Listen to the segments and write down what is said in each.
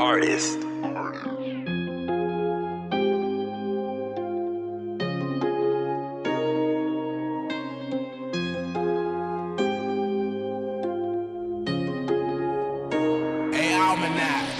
Artist. Hey, Almanac.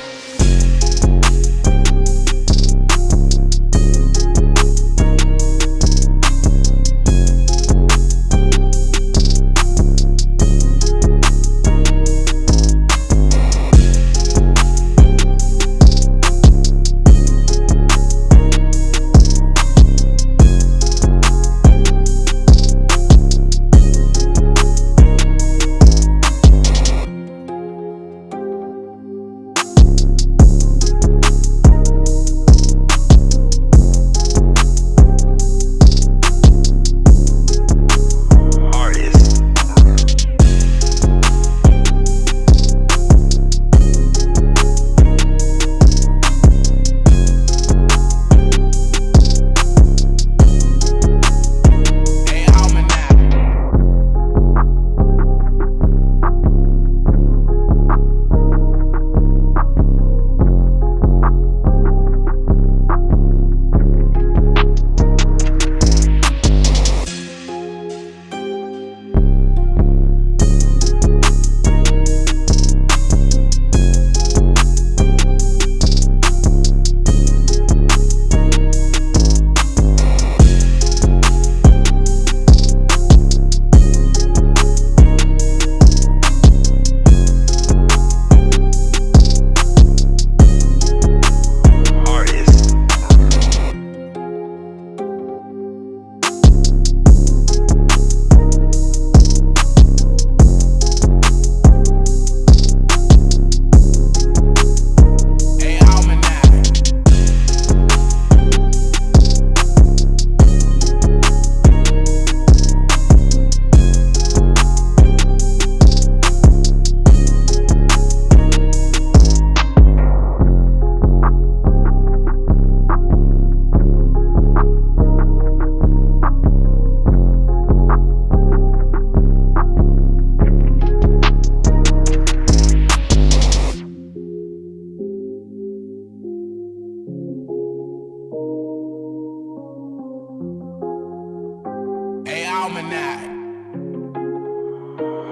Almanac.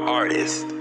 Artist.